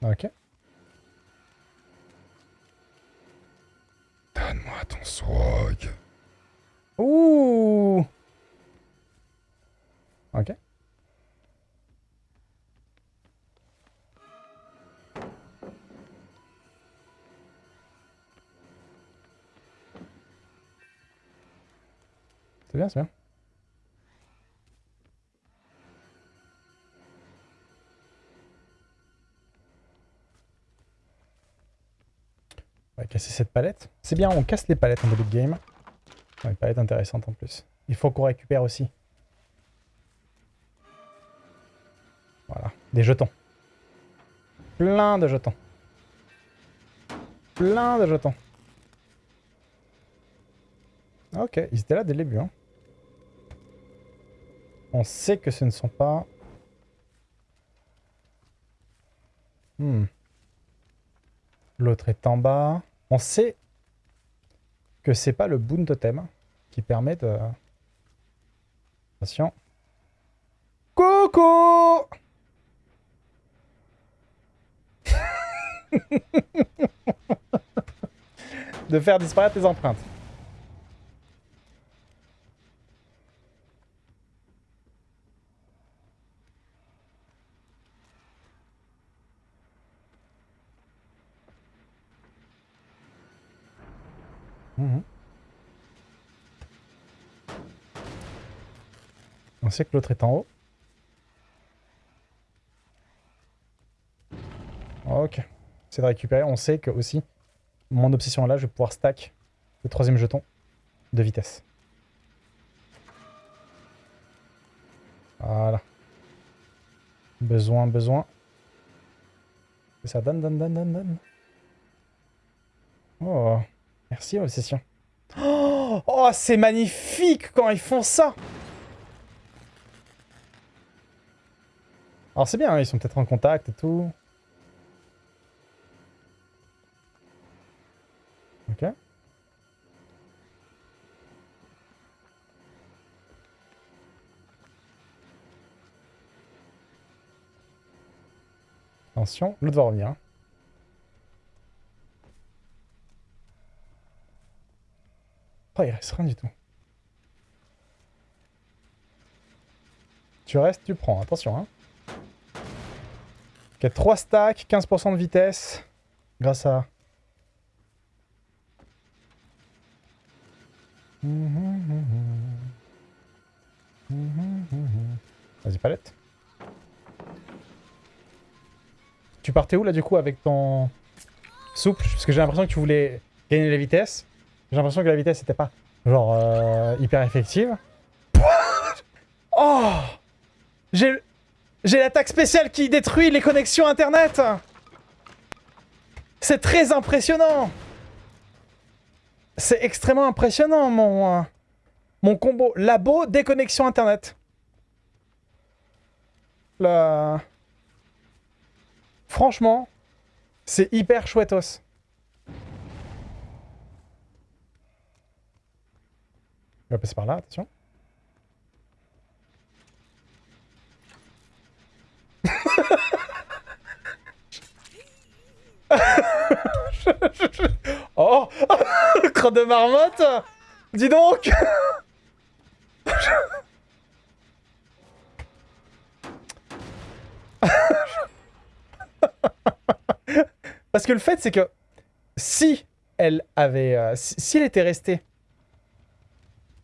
Ok. Donne-moi ton swag. C'est bien, c'est bien. On va casser cette palette. C'est bien, on casse les palettes en début de game. Ouais, palette intéressante en plus. Il faut qu'on récupère aussi. Voilà, des jetons. Plein de jetons. Plein de jetons. Ok, ils étaient là dès le début. Hein. On sait que ce ne sont pas... Hmm. L'autre est en bas. On sait que c'est pas le boon totem qui permet de... Attention. Coucou De faire disparaître les empreintes. On sait que l'autre est en haut. Ok. C'est de récupérer. On sait que aussi, mon obsession là, je vais pouvoir stack le troisième jeton de vitesse. Voilà. Besoin, besoin. Et ça donne, donne, donne, donne, donne. Oh. Merci, obsession. Oh, c'est magnifique quand ils font ça Alors c'est bien, hein, ils sont peut-être en contact et tout. Ok. Attention, l'autre va revenir. Il reste rien du tout. Tu restes, tu prends. Attention, hein. Ok, 3 stacks, 15% de vitesse. Grâce à... Vas-y, palette. Tu partais où, là, du coup, avec ton souple? Parce que j'ai l'impression que tu voulais gagner la vitesse. J'ai l'impression que la vitesse n'était pas, genre, euh, hyper effective. oh J'ai l'attaque spéciale qui détruit les connexions internet C'est très impressionnant C'est extrêmement impressionnant, mon, euh, mon combo. Labo, déconnexion internet. Franchement, c'est hyper chouettos. Il va passer par là, attention. oh Crotte de marmotte Dis donc Parce que le fait, c'est que si elle avait... Euh, si, elle était restée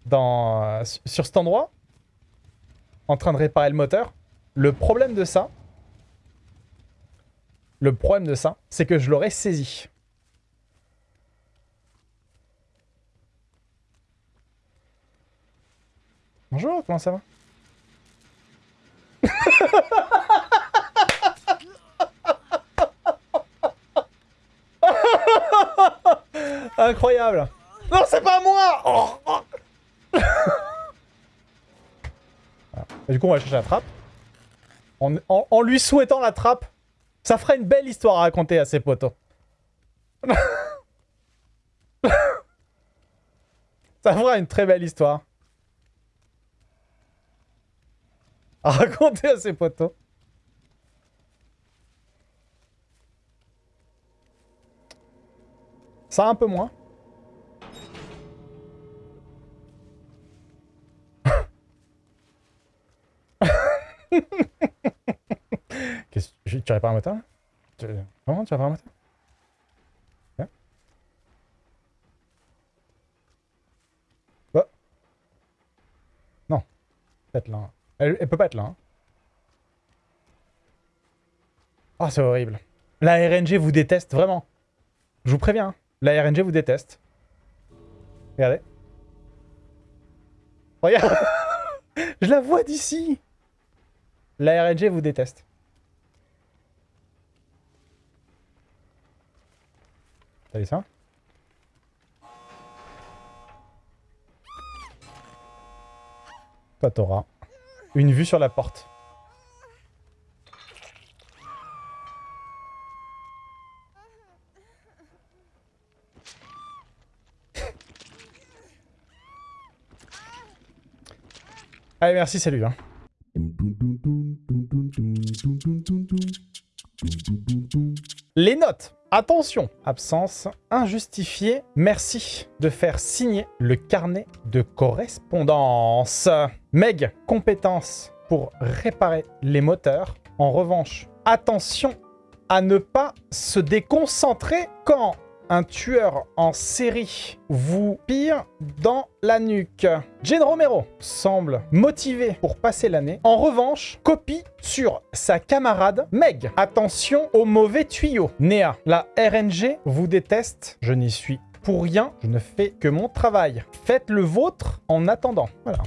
dans, euh, sur cet endroit, en train de réparer le moteur, le problème de ça, le problème de ça, c'est que je l'aurais saisi. Bonjour, comment ça va? Incroyable Non, c'est pas moi oh, oh. Du coup, on va chercher la trappe. En, lui souhaitant la trappe Ça fera une belle histoire à raconter à ses potos. Ça fera une très belle histoire. À raconter à ses potos. Ça un peu moins. Tu répares un moteur là tu... Comment tu répares un moteur Hein? Oh. Non. Peut-être là. Elle, peut pas être là. Hein. Oh, c'est horrible. La RNG vous déteste, vraiment. Je vous préviens. Hein. La RNG vous déteste. Regardez. Regarde Je la vois d'ici La RNG vous déteste. T'as vu ça Toi, t'auras une vue sur la porte. Allez, merci, salut. Hein. Les notes Attention Absence injustifiée. Merci de faire signer le carnet de correspondance. Meg, compétence pour réparer les moteurs. En revanche, attention à ne pas se déconcentrer quand un tueur en série vous pire dans la nuque. Jane Romero semble motivé pour passer l'année. En revanche, copie sur sa camarade Meg. Attention aux mauvais tuyaux. Néa, la RNG vous déteste. Je n'y suis pour rien. Je ne fais que mon travail. Faites le vôtre en attendant. Voilà.